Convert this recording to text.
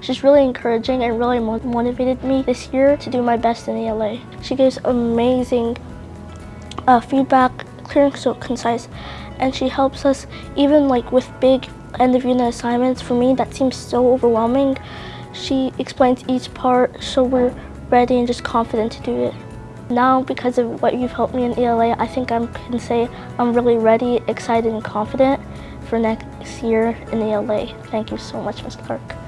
She's really encouraging and really motivated me this year to do my best in ELA. She gives amazing uh, feedback, clear and so concise, and she helps us even like with big end of unit assignments. For me, that seems so overwhelming. She explains each part so we're ready and just confident to do it. Now, because of what you've helped me in ELA, I think I can say I'm really ready, excited, and confident for next year in ELA. Thank you so much, Ms. Clark.